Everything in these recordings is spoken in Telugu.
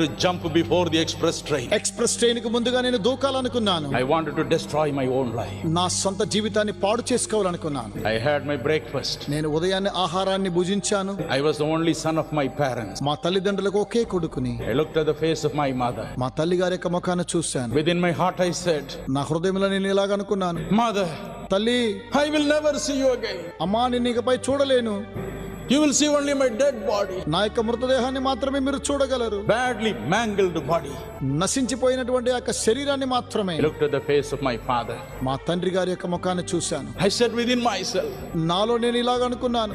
to jump before the express train. Express ట్రైన్కు ముందుగా నేను దూకాలనుకున్నాను I wanted to destroy my own life. నా సొంత జీవితాన్ని పాడు చేసుకోవాలనుకున్నాను I had my breakfast. నేను ఉదయాన్నే ఆహారాన్ని భుజించాను I was the only son of my parents. మా తల్లిదండ్రులకు ఒకే కొడుకుని I looked at the face of my mother. మా తల్లి గారి యొక్క ముఖాన్ని చూశాను Within my heart, I said, నా హృదయంలో నేను ఇలాగ అనుకున్నాను Mother, తల్లి I will never see you again. అమ్మా నేను ఇకపై చూడలేను you will see only my dead body నా యొక్క మృతదేహాన్ని మాత్రమే మీరు చూడగలరు. బ్యాడ్లీ మ్యాంగిల్డ్ బాడీ నశించిపోయినటువంటి యొక్క శరీరాన్ని మాత్రమే look to the face of my father మా తండ్రి గారి యొక్క ముఖాన్ని చూశాను. I said with in my self నాలో నేను ఇలాగ అనుకున్నాను.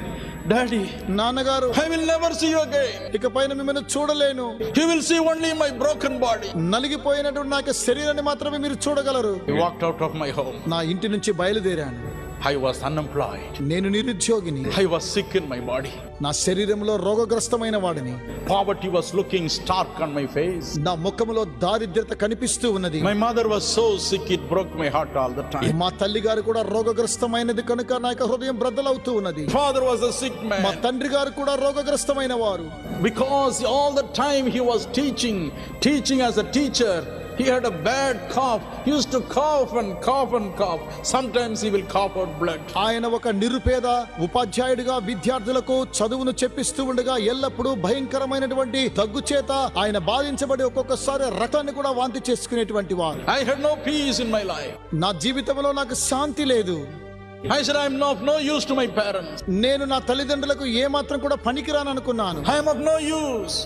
డాడీ నాన్నగారు I will never see you again ఇకపైన మిమ్మల్ని చూడలేను. He will see only my broken body నలిగిపోయినటువంటి నా యొక్క శరీరాన్ని మాత్రమే మీరు చూడగలరు. He walked out of my home నా ఇంటి నుంచి బయలుదేరాను. ఐ వాస్ అన్ఎంప్లాయ్డ్ నేను నిరుద్యోగిని. I was sick in my body నా శరీరంలో రోగగ్రస్తమైన వాడిని. Poverty was looking stark on my face నా ముఖములో దారిద్ర్యత కనిపిస్తూ ఉన్నది. My mother was so sick it broke my heart all the time మా తల్లి గారు కూడా రోగగ్రస్తమైనది కనుక నా యొక్క హృదయం బ్రద్దలవుతూ ఉన్నది. Father was a sick man మా తండ్రి గారు కూడా రోగగ్రస్తమైన వారు. Because all the time he was teaching teaching as a teacher He had a bad cough. He used to cough and cough and cough. Sometimes he will cough out blood. ఆయన ఒక నిరుపేద ఉపాధ్యాయుడిగా విద్యార్థులకు చదువును చెప్పిస్తూ ఉండగా ఎల్లప్పుడూ భయంకరమైనటువంటి దగ్గు చేత ఆయన బాధించబడి ఒక్కొక్కసారి రక్తాన్ని కూడా వాంతి చేసుకునేటువంటి వారు I had no peace in my life. నా జీవితంలో నాకు శాంతి లేదు I said, I'm of no use to my parents. నేను నా తల్లిదండ్రులకు ఏ మాత్రం కూడా పనికిరాను అనుకున్నాను I am of no use.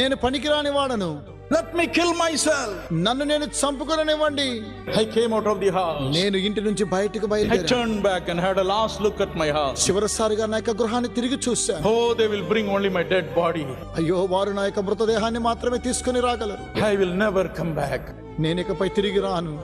నేను పనికిరాని వాడను లెట్ మీ కిల్ మై నన్ను నేను చంపుకోననివ్వండి. I came out of the house నేను ఇంటి నుంచి బయటకు బయలుదేరాను. Back and a last look at my house చివరిసారిగా నా యొక్క గృహాన్ని తిరిగి చూశాను. ఓ they will bring only my dead body అయ్యో వారు నా మృతదేహాన్ని మాత్రమే తీసుకుని రాగలరు. I will never come back నేను తిరిగి రాను.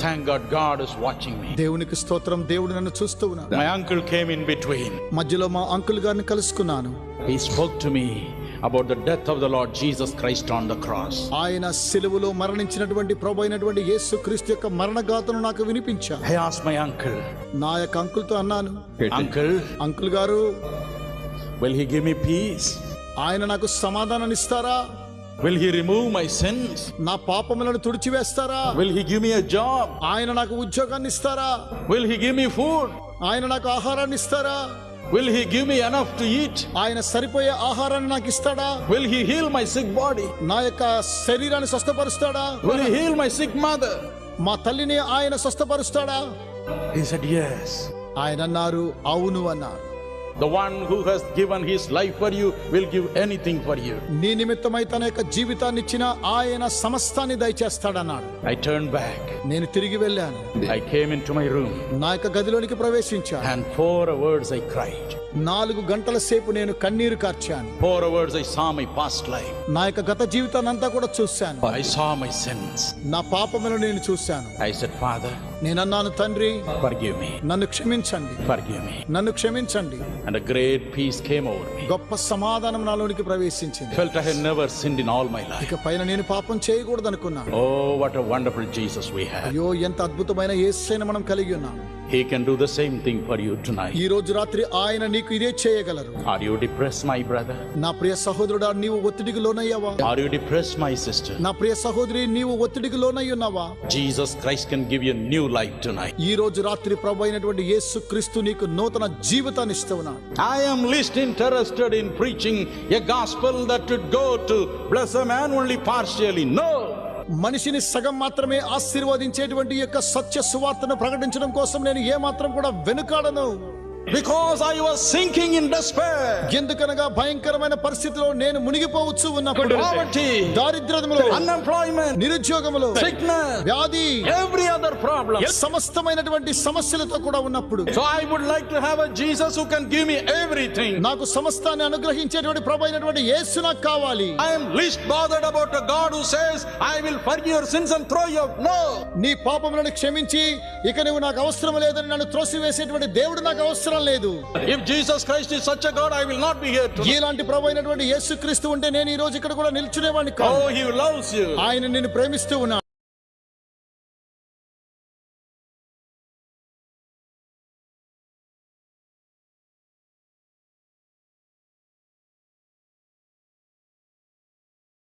థ్యాంక్ గాడ్ గాడ్ వాచింగ్ దేవునికి స్తోత్రం దేవుడు నన్ను చూస్తూ ఉన్నాడు. My uncle came in between మధ్యలో మా అంకుల్ గారిని కలుసుకున్నాను. He spoke to me about the death of the Lord Jesus Christ on the cross ఆయన సిలువలో మరణించినటువంటి ప్రభు అయినటువంటి యేసు క్రీస్తు యొక్క మరణ గాథను నాకు వినిపించా. ఐ ఆస్ మై అంకుల్ నా యొక్క అంకుల్తో అన్నాను అంకుల్ అంకుల్ గారు will he give me peace ఆయన నాకు సమాధానం ఇస్తారా? Will he remove my sins నా పాపములను తుడిచివేస్తారా? Will he give me a job ఆయన నాకు ఉద్యోగాన్ని ఇస్తారా? Will he give me food ఆయన నాకు ఆహారాన్ని ఇస్తారా? Will he give me enough to eat? ఆయన సరిపోయే ఆహారాన్ని నాకు ఇస్తాడా Will he heal my sick body? నా యొక్క శరీరాన్ని స్వస్థపరుస్తాడా Will he heal my sick mother? మా తల్లిని ఆయన స్వస్థపరుస్తాడా He said, Yes. ఆయన అన్నారు అవును అన్నారు the one who has given his life for you will give anything for you నీ నిమిత్తం నిమిత్తమై తన యొక్క జీవితాన్ని ఇచ్చిన ఆయన సమస్తాన్ని దయచేస్తాడన్నాడు. ఐ టర్న్ బ్యాక్ నేను తిరిగి వెళ్ళాను. I came into my room నా యొక్క గదిలోనికి ప్రవేశించా and four hours I cried నాలుగు గంటల సేపు నేను కన్నీరు కార్చాను. Four hours I saw my past life నా యొక్క గత జీవితాన్ని అంతా కూడా చూశాను. ఐ సా మై సెన్స్ నా పాపమును నేను చూశాను. ఐ సెడ్ ఫాదర్ నేనన్నాను తండ్రి నన్ను క్షమించండి. నన్ను క్షమించండి. And great peace came over గొప్ప సమాధానం నాలోనికి ప్రవేశించింది. Felt I have never all my ఇక పైన నేను పాపం చేయకూడదనుకున్నాను. Oh what a wonderful Jesus అయ్యో ఎంత అద్భుతమైన యేసుని మనం కలిగి ఉన్నాము. He can do the same thing for you tonight. ఈ రోజు రాత్రి ఆయన నీకు ఇదే చేయగలరు Are you depressed, my brother? నా ప్రియ సహోదరుడా నీవు ఒత్తిడికి లోనయ్యావా Are you depressed, my sister? నా ప్రియ సహోదరి నీవు ఒత్తిడికి లోనై ఉన్నావా Jesus Christ can give you new life tonight. ఈ రోజు రాత్రి ప్రభు అయినటువంటి యేసు క్రీస్తు నీకు నూతన జీవితాన్ని ఇస్తున్నా I am least interested in preaching a gospel that would go to bless a man only partially. No. మనిషిని సగం మాత్రమే ఆశీర్వదించేటువంటి యొక్క సత్య సువార్తను ప్రకటించడం కోసం నేను ఏమాత్రం కూడా వెనుకాడను. Because I was sinking in despair, ఎందుకనగా భయంకరమైన పరిస్థితిలో నేను మునిగిపోవచ్చు ఉన్నప్పుడు poverty, దారిద్ర్యములో unemployment, నిరుద్యోగములో sickness, వ్యాధి every other problem. సమస్తమైనటువంటి సమస్యలతో కూడా ఉన్నప్పుడు So I would like to have a Jesus who can give me everything. నాకు సమస్తాన్ని అనుగ్రహించేటువంటి ప్రభు అయినటువంటి యేసు నాకు కావాలి I am least bothered about a God who says, I will forgive your sins and throw you out. No. నీ పాపములను క్షమించి ఇక నువ్వు నాకు అవసరం లేదని నన్ను త్రోసివేసేటువంటి దేవుడు నాకు అవసరం లేదు If Jesus Christ is such a God, I will not be here tonight. ఇలాంటి ప్రభు అయినటువంటి యేసు క్రీస్తు ఉంటే నేను ఈ రోజు ఇక్కడ కూడా నిల్చునేవాడిని కాదు Oh, he loves you. ఆయన నిన్ను ప్రేమిస్తూ ఉన్నాడు